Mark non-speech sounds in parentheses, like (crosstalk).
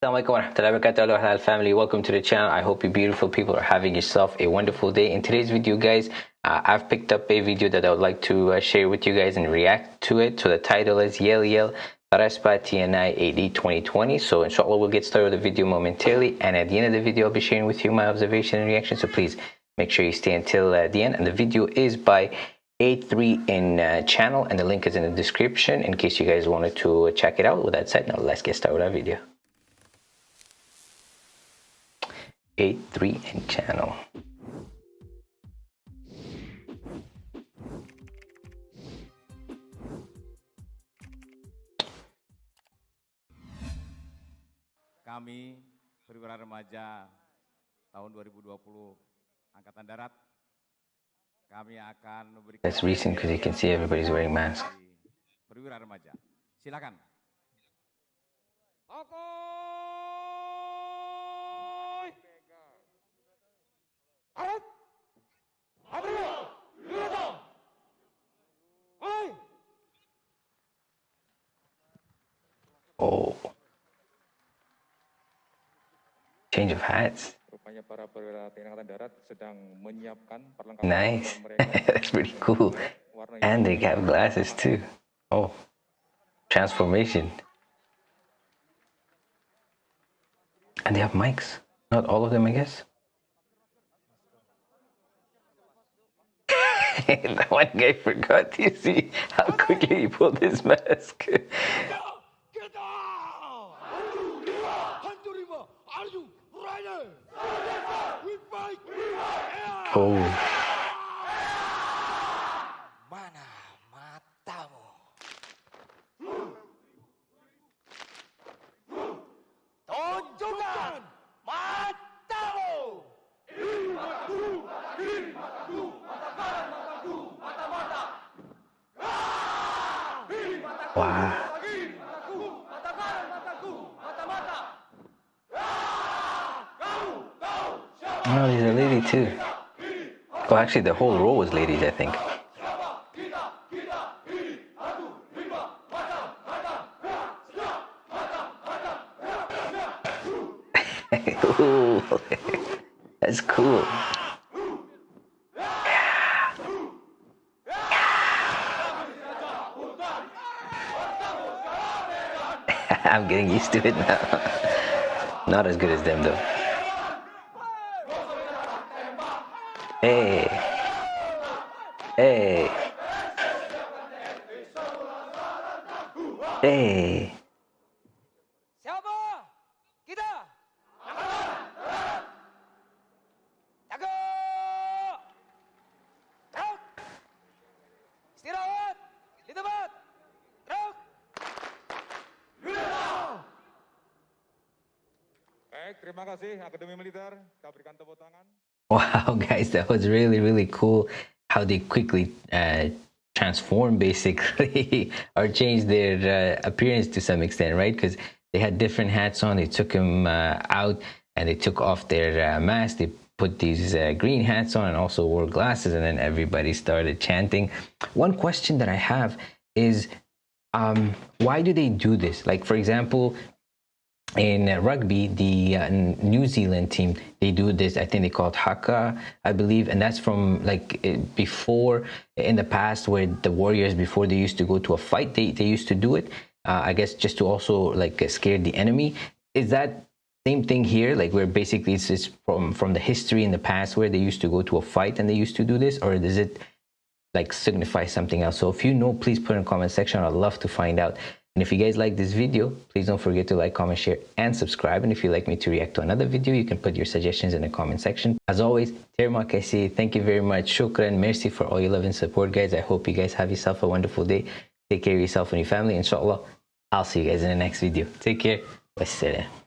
Assalamualaikum warahmatullahi wabarakatuh. Hello halal family. Welcome to the channel. I hope you beautiful people are having yourself a wonderful day. In today's video guys uh, I've picked up a video that I would like to uh, share with you guys and react to it. So the title is Yell Yell Raspa TNI AD 2020 so inshallah we'll get started with the video momentarily. And at the end of the video I'll be sharing with you my observation and reaction. So please make sure you stay until uh, the end. And the video is by A3 in uh, channel. And the link is in the description in case you guys wanted to check it out. With that said now let's get started with our video 83 channel. Kami perwira remaja tahun 2020 Angkatan Darat kami akan memberikan That's recent because you can see everybody's wearing masks. Perwira remaja. Silakan. Oke. Oh. Change of hats. Rupanya para perwira TNI Angkatan Darat sedang menyiapkan perlengkapan Nice. (laughs) That's pretty cool. And they have glasses too. Oh. Transformation. And they have mics. Not all of them, I guess. (laughs) that one guy forgot. You see how quickly he pulled his mask. (laughs) Hanturima, are you ready? We fight! oh. Mana matamu? Tunjukkan matamu! Wow. Oh, there's a lady too. Oh, actually, the whole row was ladies, I think. (laughs) That's cool. (laughs) I'm getting used to it now. (laughs) Not as good as them though. Hey. Hey. Hey. Siapa? Kita! Jaga! Gerak! Istirahat! Di tempat! Baik, terima kasih Akademi Militer. Kita berikan tepuk tangan. (laughs) Wow, guys, that was really, really cool how they quickly uh, transform basically (laughs) or change their uh, appearance to some extent, right? Because they had different hats on, they took them uh, out and they took off their uh, mask, they put these uh, green hats on and also wore glasses, and then everybody started chanting. One question that I have is um, why do they do this? Like, for example, in rugby, the uh, New Zealand team, they do this. I think they call it haka, I believe, and that's from like uh, before in the past, where the Warriors before they used to go to a fight, they they used to do it. Uh, I guess just to also like uh, scare the enemy. Is that same thing here? Like where basically it's just from from the history in the past where they used to go to a fight and they used to do this, or does it like signify something else? So if you know, please put in the comment section. I'd love to find out. And if you guys like this video, please don't forget to like, comment, share, and subscribe. And if you'd like me to react to another video, you can put your suggestions in the comment section. As always, terima. Thank you very much. Shukran. Merci for all your love and support, guys. I hope you guys have yourself a wonderful day. Take care of yourself and your family. Inshallah, I'll see you guys in the next video. Take care. Wassalam.